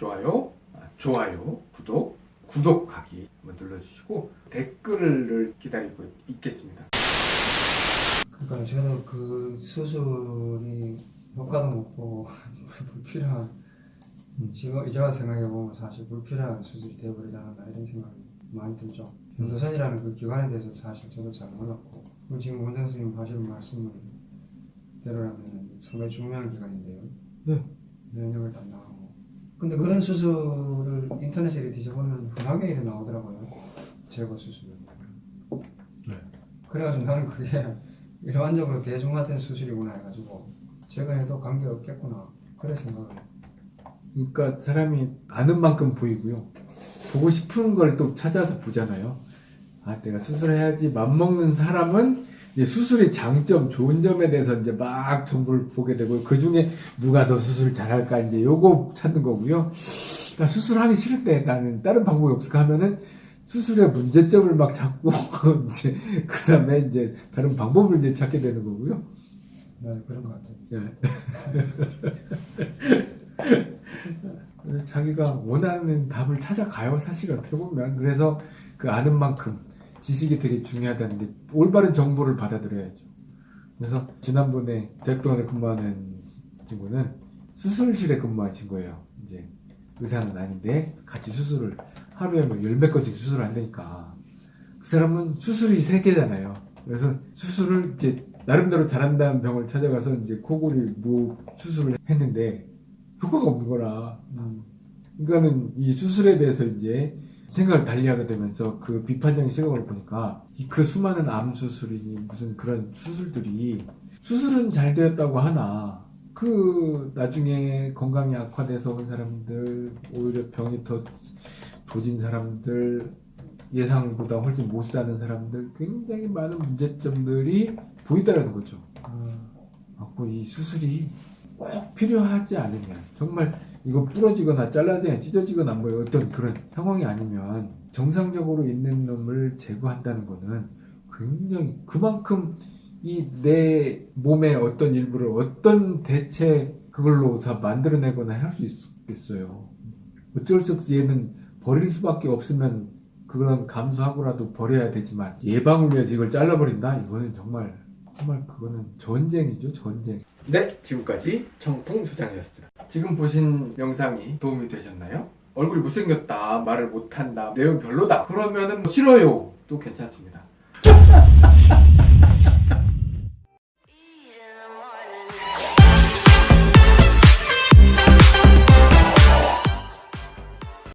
좋아요, 아, 좋아요, 구독, 구독하기 한번 눌러주시고 댓글을 기다리고 있겠습니다. 그러니까 저도 그 수술이 효과도 못 보고 불필요한 지금 제가 생각해 보면 사실 불필요한 수술이 되어버리지 않았나 이런 생각이 많이 들죠. 변호선이라는 그 기관에 대해서 사실 저도 잘 몰랐고 지금 원장 선생님 하시는 말씀을 대로라면 상당히 중요한 기관인데요. 네. 면역을 담당하고. 근데 그런 수술을 인터넷에 이렇게 뒤져보면 흔하게 이렇게 나오더라고요. 제거 수술. 네. 그래가지고 나는 그게 일반적으로 대중화된 수술이구나 해가지고 제거해도 관계없겠구나 그래 생각을. 그러니까 사람이 아는 만큼 보이고요. 보고 싶은 걸 또 찾아서 보잖아요. 아, 내가 수술해야지 맘먹는 사람은 이제 수술의 장점, 좋은 점에 대해서 이제 막 정보를 보게 되고 그 중에 누가 더 수술 잘할까 이제 요거 찾는 거고요. 나 수술하기 싫을 때 나는 다른 방법이 없을까 하면은 수술의 문제점을 막 찾고 이제 그 다음에 이제 다른 방법을 이제 찾게 되는 거고요. 맞아 그런 것 같아요. 예. 자기가 원하는 답을 찾아가요, 사실 어떻게 보면. 그래서 그 아는 만큼 지식이 되게 중요하다는데 올바른 정보를 받아들여야죠. 그래서 지난번에 대학병원에 근무하는 친구는 수술실에 근무한 친구예요. 이제 의사는 아닌데 같이 수술을 하루에 뭐 열몇 건씩 수술을 한다니까. 그 사람은 수술이 세 개잖아요. 그래서 수술을 이제 나름대로 잘한다는 병을 찾아가서 이제 코골이 무 수술을 했는데 효과가 없는 거라. 음, 그러니까는 이 수술에 대해서 이제 생각을 달리하게 되면서 그 비판적인 시각을 보니까 이그 수많은 암 수술이니 무슨 그런 수술들이 수술은 잘 되었다고 하나 그 나중에 건강이 악화돼서 온 사람들 오히려 병이 더 도진 사람들 예상보다 훨씬 못 사는 사람들 굉장히 많은 문제점들이 보이더라는 거죠. 아, 갖고 이 수술이 꼭 필요하지 않으면 정말 이거 부러지거나 잘라지거나 찢어지거나 뭐 어떤 그런 상황이 아니면 정상적으로 있는 놈을 제거한다는 거는 굉장히 그만큼 이 내 몸의 어떤 일부를 어떤 대체 그걸로 다 만들어내거나 할 수 있겠어요. 어쩔 수 없이 얘는 버릴 수밖에 없으면 그런 감수하고라도 버려야 되지만 예방을 위해서 이걸 잘라버린다? 이거는 정말 정말 그거는 전쟁이죠 전쟁 네 지금까지 정풍 소장이었습니다 지금 보신 영상이 도움이 되셨나요? 얼굴이 못생겼다 말을 못한다 내용 별로다. 그러면은 뭐 싫어요. 또 괜찮습니다